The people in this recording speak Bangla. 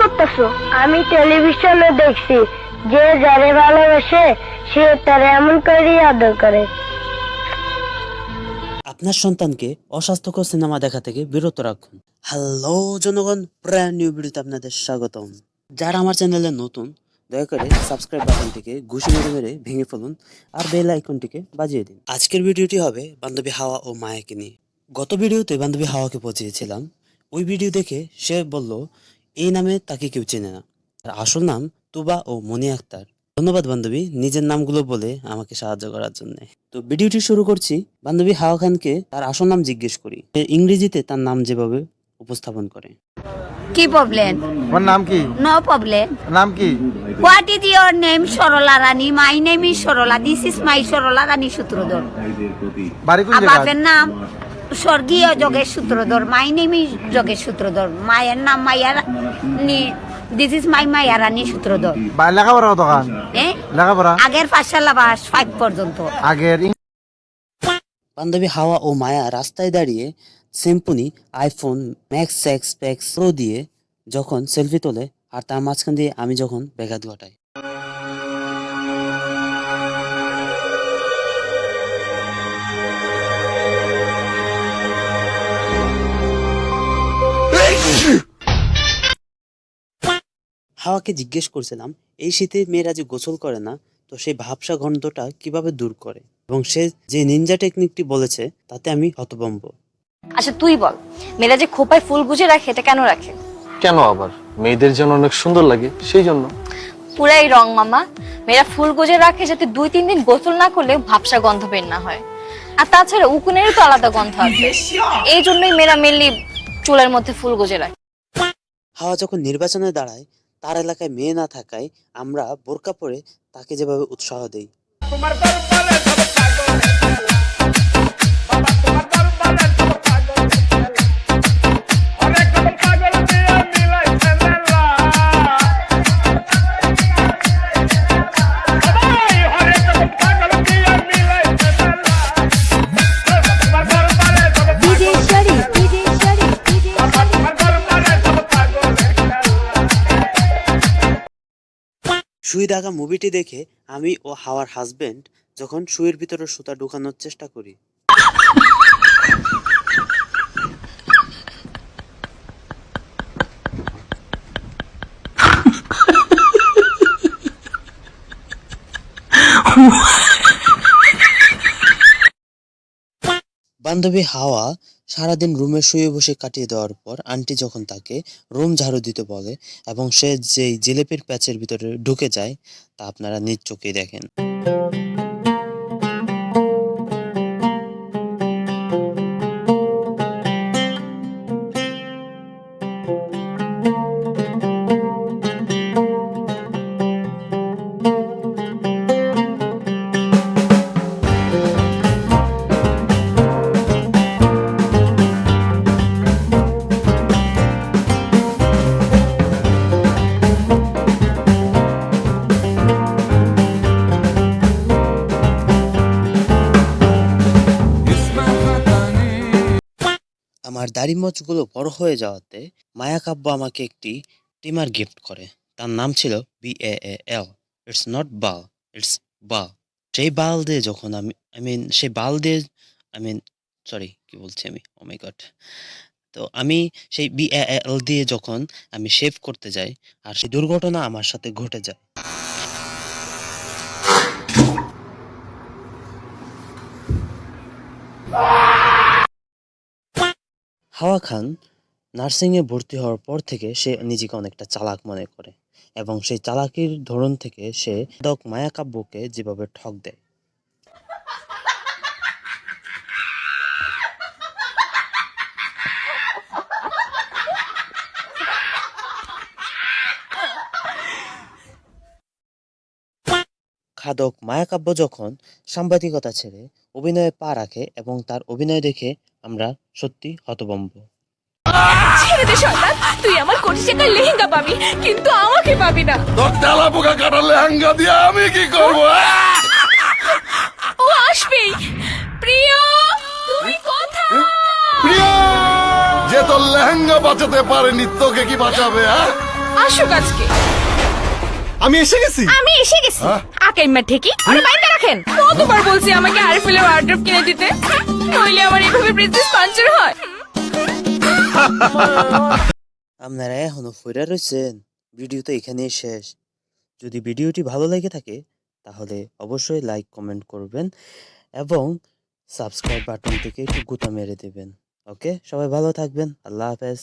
করতেছো? আমি টেলিভিশনে দেখছি। যে যারে ভালোবাসে, সে তারে এমন করে আদর করে। আপনার সন্তানকে অস্বাস্থ্যকর সিনেমা দেখা থেকে বিরত রাখুন। হ্যালো জনগণ ব্র্যান্ড নিউ ভিডিওতে আপনাদের স্বাগতম। যারা আমার চ্যানেলে নতুন, দয়া করে সাবস্ক্রাইব বাটনটিকে ঘুষি মেরে মেরে ভেঙে ফেলুন আর বেল আইকনটিকে বাজিয়ে দিন। আজকের ভিডিওটি হবে বান্ধবী হাওয়া ও মায়াকে নিয়ে। গত ভিডিওতে বান্ধবী হাওয়াকে পৌঁছেছিলাম ওই ভিডিও দেখে সে বলল এই নামে তাকে কেউ চেনে না। তার আসল নাম তুবা ও মনি আক্তার। ধন্যবাদ বান্ধবী। নিজের নামগুলো বলে আমাকে সাহায্য করার জন্য। তো ভিডিওটি শুরু করছি। বান্ধবী হাওয়া খানকে তার আসল নাম জিজ্ঞেস করি। সে ইংরেজিতে তার নাম যেভাবে উপস্থাপন করে। কি প্রবলেম তোমার নাম কি? নো প্রবলেম নাম কি? What is your name Sarala Rani my name is Sarala this is my Sarala Rani Sutradhar বাড়ি কোন জায়গা বাপের নাম? স্বর্গীয় Jogesh Sutradhar my name is Jogesh Sutradhar মায়ের নাম মাইয়া রানী দিস ইজ মাই মাইয়া রানী সূত্রধর। বা- লেখাপড়া এ? লেখাপড়া? আগের পাঠশালা বাস ফাইভ পর্যন্ত। আগের বান্ধবী হাওয়া ও মায়া রাস্তায় দাঁড়িয়ে Symphony iPhone max X pax pro দিয়ে যখন সেলফি তোলে আর তার মাঝখান দিয়ে আমি যখন ব্যাঘাত ঘটাই। হাওয়াকে জিজ্ঞেস করছিলাম এই শীতে মেয়েরা যে গোসল করে না তো সেই ভাবসা গন্ধটা কীভাবে দূর করে? এবং সে যে নিনজা টেকনিকটি বলেছে তাতে আমি হতভম্ব। আচ্ছা তুই বল মেয়েরা যে খোপায় ফুল গুজে রাখে এটা কেন রাখে? কেন আবার? মেয়েদের জন্য অনেক সুন্দর লাগে সেই জন্য। পুরাই রং মামা। মেয়েরা ফুল গুজে রাখে যাতে দুই তিন দিন গোসল না করলে ভাবসা গন্ধ বের না হয়। আর তাছাড়া উকুনেরও তো আলাদা গন্ধ আছে। এই জন্যই মেয়েরা মেনলি চুলের মধ্যে ফুল গুজে রাখে। হাওয়া যখন নির্বাচনে দাঁড়ায় তার এলাকায় মেয়ে না থাকায় আমরা বোরকা পরে তাকে যেভাবে উৎসাহ দেই। সুই থাকা মুভিটি দেখে আমি ও হাওয়ার হাজব্যান্ড যখন শুয়ের ভিতরে সুতা ঢুকানোর চেষ্টা করি। বান্ধবী হাওয়া সারাদিন রুমে শুয়ে বসে কাটিয়ে দেওয়ার পর আন্টি যখন তাকে রুম ঝাড়ু দিতে বলে এবং সে যেই জিলেপির প্যাচের ভিতরে ঢুকে যায়, তা আপনারা নিজ চোখেই দেখেন। আমার দাড়ি মোচগুলো বড় হয়ে যাওয়াতে মায়া কাব্য আমাকে একটি ট্রিমার গিফট করে। তার নাম ছিল B A L it's not Bal it's বাল সেই বাল দিয়ে যখন আমি আই মিন সেই বাল দিয়ে আই মিন সরি কি বলছি আমি? ও মাই গড তো আমি সেই বি এল দিয়ে যখন আমি শেভ করতে যাই, আর সেই দুর্ঘটনা আমার সাথে ঘটে যায়। হাওয়া খান নার্সিংয়ে ভর্তি হওয়ার পর থেকে সে নিজেকে অনেকটা চালাক মনে করে এবং সেই চালাকির ধরন থেকে সে দক মায়াকাব্যকে যেভাবে ঠক দেয়। খাদক মায়াকাব্য যখন সাংবাদিকতা ছেড়ে অভিনয়ে পা রাখে এবং তার অভিনয় দেখে আমরা সত্যি হতভম্ব। ছেড়ে দে শয়তান তুই আমার কোটি টাকার লেহেঙ্গা পাবি কিন্তু আমাকে পাবি না। তোর তেলা পোকা লেহেঙ্গা দিয়ে আমি কি করব? ও আসবেই। প্রিয় তুমি কোথায়? প্রিয় যে তোর লেহেঙ্গা বাঁচাতে পারেনি তোকে কি বাঁচাবে হ্যাঁ? আসুক আজকে। আমি এসে গেছি। আমি এসে গেছি। আকাইমা ঠিকই? আরে বাইন্দা রাখেন। কতবার বলছি আমাকে আরফিলের ওয়ার্ড্রপ কিনে দিতে? নইলে আমার এইভাবে প্রিন্সেস পাঞ্চার হয়। আপনারা এখনও ফিরে রয়েছেন? ভিডিও তো এখানেই শেষ। যদি ভিডিওটি ভালো লেগে থাকে তাহলে অবশ্যই লাইক কমেন্ট করবেন এবং সাবস্ক্রাইব বাটন থেকে একটু গুতা মেরে দেবেন। ওকে? সবাই ভালো থাকবেন। আল্লাহ হাফেজ।